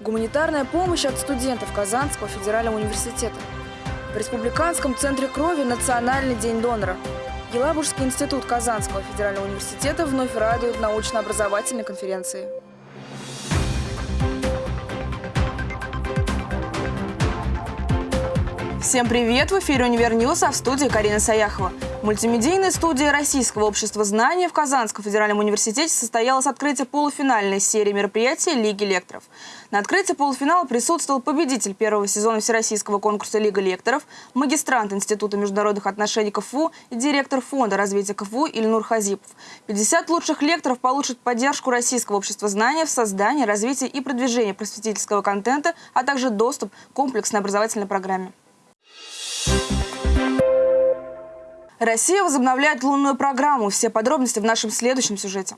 Гуманитарная помощь от студентов Казанского федерального университета. В Республиканском центре крови Национальный день донора. Елабужский институт Казанского федерального университета вновь радует научно-образовательной конференции. Всем привет! В эфире «Универ News», а в студии Карина Саяхова. Мультимедийная студия Российского общества знания в Казанском федеральном университете состоялось открытие полуфинальной серии мероприятий Лиги лекторов. На открытии полуфинала присутствовал победитель первого сезона Всероссийского конкурса Лига лекторов, магистрант Института международных отношений КФУ и директор Фонда развития КФУ Ильнур Хазипов. 50 лучших лекторов получат поддержку Российского общества знания в создании, развитии и продвижении просветительского контента, а также доступ к комплексной образовательной программе. Россия возобновляет лунную программу. Все подробности в нашем следующем сюжете.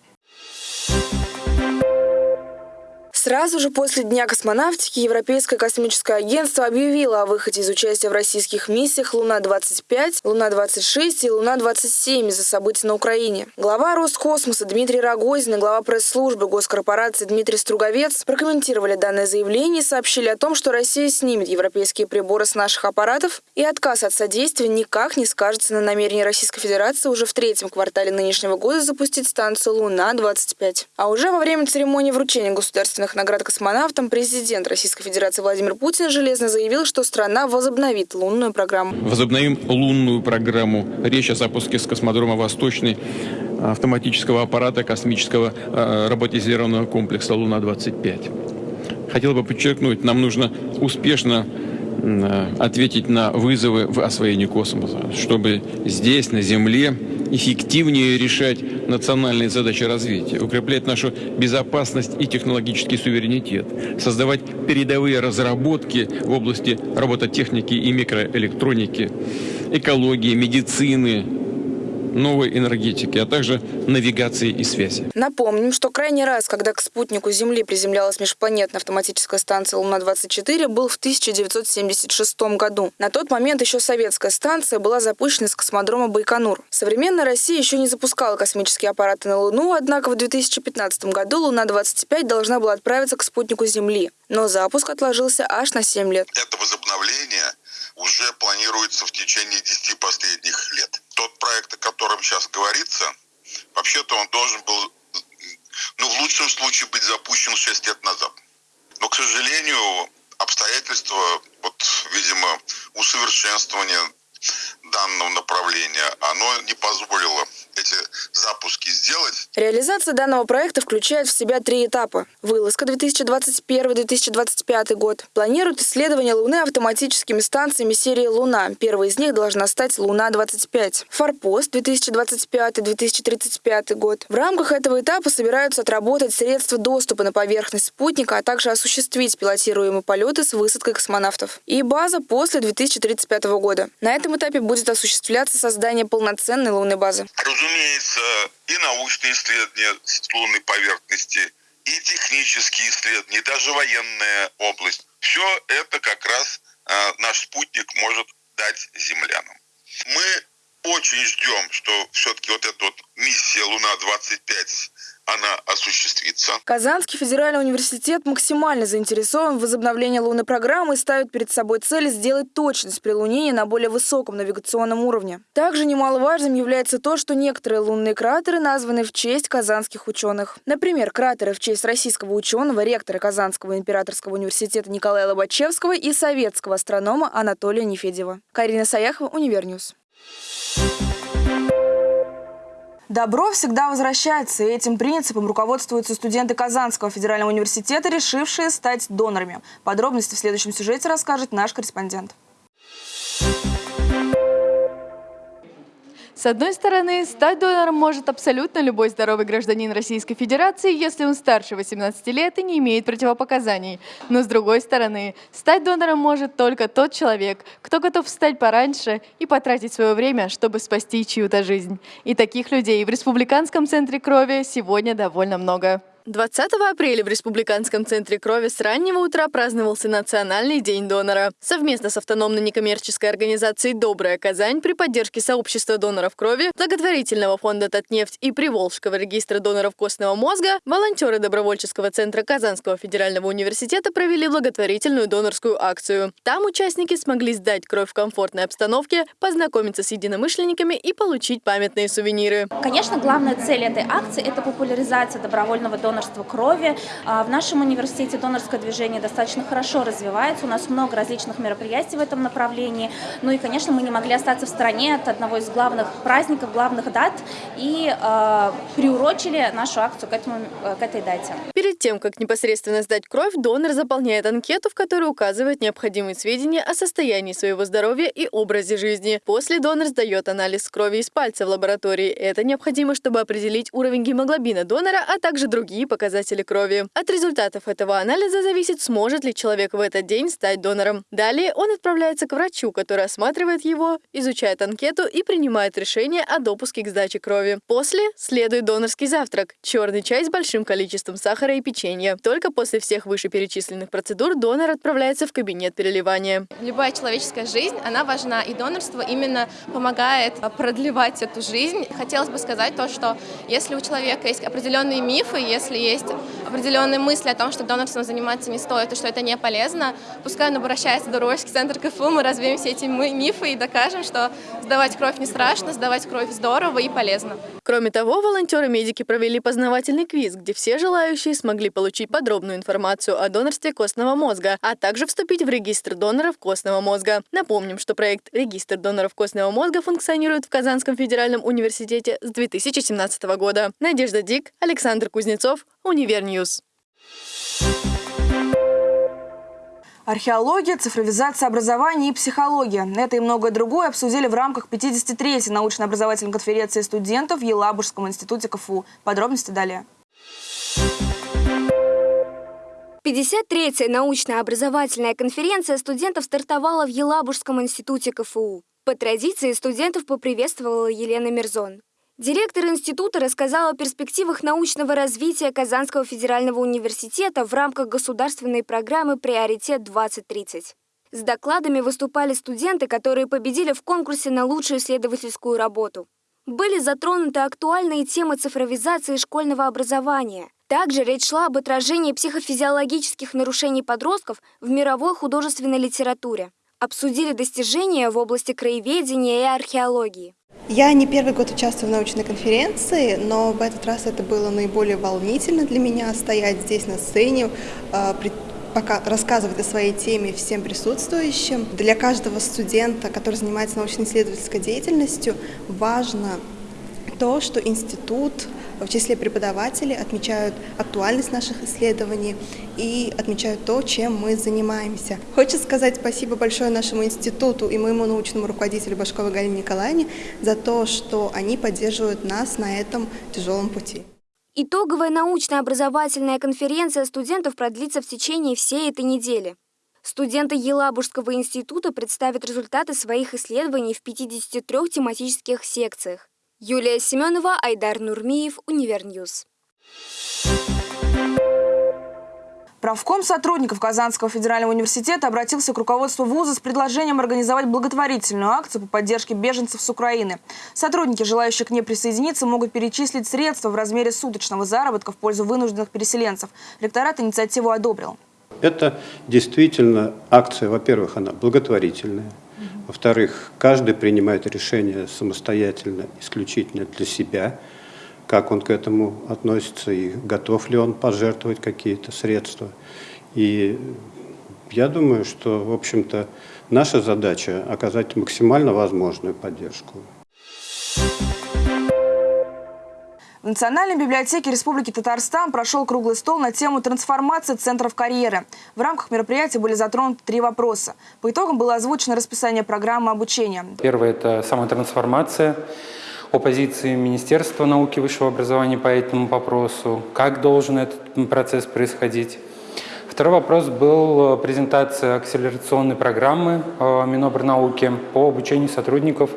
Сразу же после Дня космонавтики Европейское космическое агентство объявило о выходе из участия в российских миссиях «Луна-25», «Луна-26» и «Луна-27» из-за событий на Украине. Глава Роскосмоса Дмитрий Рогозин и глава пресс-службы госкорпорации Дмитрий Струговец прокомментировали данное заявление и сообщили о том, что Россия снимет европейские приборы с наших аппаратов, и отказ от содействия никак не скажется на намерении Российской Федерации уже в третьем квартале нынешнего года запустить станцию «Луна-25». А уже во время церемонии вручения государственных государственных наград космонавтам президент Российской Федерации Владимир Путин железно заявил, что страна возобновит лунную программу. Возобновим лунную программу. Речь о запуске с космодрома «Восточный» автоматического аппарата космического э, роботизированного комплекса «Луна-25». Хотел бы подчеркнуть, нам нужно успешно э, ответить на вызовы в освоении космоса, чтобы здесь, на Земле, эффективнее решать национальные задачи развития, укреплять нашу безопасность и технологический суверенитет, создавать передовые разработки в области робототехники и микроэлектроники, экологии, медицины, новой энергетики, а также навигации и связи. Напомним, что крайний раз, когда к спутнику Земли приземлялась межпланетная автоматическая станция Луна-24, был в 1976 году. На тот момент еще советская станция была запущена с космодрома Байконур. Современная Россия еще не запускала космические аппараты на Луну, однако в 2015 году Луна-25 должна была отправиться к спутнику Земли. Но запуск отложился аж на 7 лет. Это возобновление уже планируется в течение 10 последних лет. Тот проект, о котором сейчас говорится, вообще-то он должен был, ну, в лучшем случае быть запущен 6 лет назад. Но, к сожалению, обстоятельства, вот, видимо, усовершенствования данного направления, оно не позволило эти запуски сделать. Реализация данного проекта включает в себя три этапа. Вылазка 2021-2025 год. Планируют исследование Луны автоматическими станциями серии «Луна». Первой из них должна стать «Луна-25». Форпост 2025-2035 год. В рамках этого этапа собираются отработать средства доступа на поверхность спутника, а также осуществить пилотируемые полеты с высадкой космонавтов. И база после 2035 года. На этом этапе будет осуществляться создание полноценной лунной базы разумеется, и научные исследования с лунной поверхности, и технические исследования, и даже военная область. Все это как раз э, наш спутник может дать землянам. Мы очень ждем, что все-таки вот эта вот миссия Луна-25 она осуществится. Казанский федеральный университет максимально заинтересован в возобновлении лунной программы и ставит перед собой цель сделать точность прилунения на более высоком навигационном уровне. Также немаловажным является то, что некоторые лунные кратеры названы в честь казанских ученых. Например, кратеры в честь российского ученого, ректора Казанского императорского университета Николая Лобачевского и советского астронома Анатолия Нефедьева. Карина Саяхова, Универ News. Добро всегда возвращается, и этим принципом руководствуются студенты Казанского федерального университета, решившие стать донорами. Подробности в следующем сюжете расскажет наш корреспондент. С одной стороны, стать донором может абсолютно любой здоровый гражданин Российской Федерации, если он старше 18 лет и не имеет противопоказаний. Но с другой стороны, стать донором может только тот человек, кто готов встать пораньше и потратить свое время, чтобы спасти чью-то жизнь. И таких людей в Республиканском центре крови сегодня довольно много. 20 апреля в Республиканском центре крови с раннего утра праздновался Национальный день донора. Совместно с автономной некоммерческой организацией «Добрая Казань» при поддержке сообщества доноров крови, благотворительного фонда «Татнефть» и Приволжского регистра доноров костного мозга, волонтеры добровольческого центра Казанского федерального университета провели благотворительную донорскую акцию. Там участники смогли сдать кровь в комфортной обстановке, познакомиться с единомышленниками и получить памятные сувениры. Конечно, главная цель этой акции – это популяризация добровольного донорства донорства крови. А, в нашем университете донорское движение достаточно хорошо развивается. У нас много различных мероприятий в этом направлении. Ну и, конечно, мы не могли остаться в стороне от одного из главных праздников, главных дат и э, приурочили нашу акцию к, этому, э, к этой дате. Перед тем, как непосредственно сдать кровь, донор заполняет анкету, в которой указывает необходимые сведения о состоянии своего здоровья и образе жизни. После донор сдает анализ крови из пальца в лаборатории. Это необходимо, чтобы определить уровень гемоглобина донора, а также другие другие показатели крови. От результатов этого анализа зависит, сможет ли человек в этот день стать донором. Далее он отправляется к врачу, который осматривает его, изучает анкету и принимает решение о допуске к сдаче крови. После следует донорский завтрак – черный чай с большим количеством сахара и печенья. Только после всех вышеперечисленных процедур донор отправляется в кабинет переливания. Любая человеческая жизнь, она важна, и донорство именно помогает продлевать эту жизнь. Хотелось бы сказать то, что если у человека есть определенные мифы, если если есть определенные мысли о том, что донорством заниматься не стоит и что это не полезно, пускай он обращается в добровольческий центр КФУ, мы развеем все эти мифы и докажем, что сдавать кровь не страшно, сдавать кровь здорово и полезно. Кроме того, волонтеры-медики провели познавательный квиз, где все желающие смогли получить подробную информацию о донорстве костного мозга, а также вступить в регистр доноров костного мозга. Напомним, что проект «Регистр доноров костного мозга» функционирует в Казанском федеральном университете с 2017 года. Надежда Дик, Александр Кузнецов, Универ News. Археология, цифровизация образования и психология. Это и многое другое обсудили в рамках 53-й научно-образовательной конференции студентов в Елабужском институте КФУ. Подробности далее. 53-я научно-образовательная конференция студентов стартовала в Елабужском институте КФУ. По традиции студентов поприветствовала Елена Мирзон. Директор института рассказал о перспективах научного развития Казанского федерального университета в рамках государственной программы «Приоритет-2030». С докладами выступали студенты, которые победили в конкурсе на лучшую исследовательскую работу. Были затронуты актуальные темы цифровизации школьного образования. Также речь шла об отражении психофизиологических нарушений подростков в мировой художественной литературе. Обсудили достижения в области краеведения и археологии. Я не первый год участвую в научной конференции, но в этот раз это было наиболее волнительно для меня стоять здесь на сцене, а, пока рассказывать о своей теме всем присутствующим. Для каждого студента, который занимается научно-исследовательской деятельностью, важно то, что институт в числе преподавателей отмечают актуальность наших исследований и отмечают то, чем мы занимаемся. Хочу сказать спасибо большое нашему институту и моему научному руководителю Башковой Галине Николаевне за то, что они поддерживают нас на этом тяжелом пути. Итоговая научно-образовательная конференция студентов продлится в течение всей этой недели. Студенты Елабужского института представят результаты своих исследований в 53 тематических секциях. Юлия Семенова, Айдар Нурмиев, Универ News. Профком сотрудников Казанского федерального университета обратился к руководству вуза с предложением организовать благотворительную акцию по поддержке беженцев с Украины. Сотрудники, желающие к ней присоединиться, могут перечислить средства в размере суточного заработка в пользу вынужденных переселенцев. Ректорат инициативу одобрил. Это действительно акция, во-первых, она благотворительная. Во-вторых, каждый принимает решение самостоятельно, исключительно для себя, как он к этому относится и готов ли он пожертвовать какие-то средства. И я думаю, что, в общем-то, наша задача оказать максимально возможную поддержку. В Национальной библиотеке Республики Татарстан прошел круглый стол на тему трансформации центров карьеры. В рамках мероприятия были затронуты три вопроса. По итогам было озвучено расписание программы обучения. Первое – это самотрансформация о позиции Министерства науки и высшего образования по этому вопросу, как должен этот процесс происходить. Второй вопрос был презентация акселерационной программы э, Минобрнауки по обучению сотрудников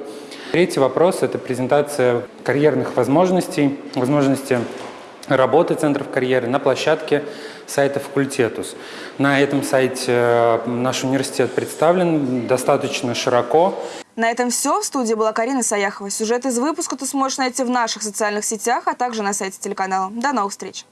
Третий вопрос – это презентация карьерных возможностей, возможности работы центров карьеры на площадке сайта «Факультетус». На этом сайте э, наш университет представлен достаточно широко. На этом все. В студии была Карина Саяхова. Сюжет из выпуска ты сможешь найти в наших социальных сетях, а также на сайте телеканала. До новых встреч!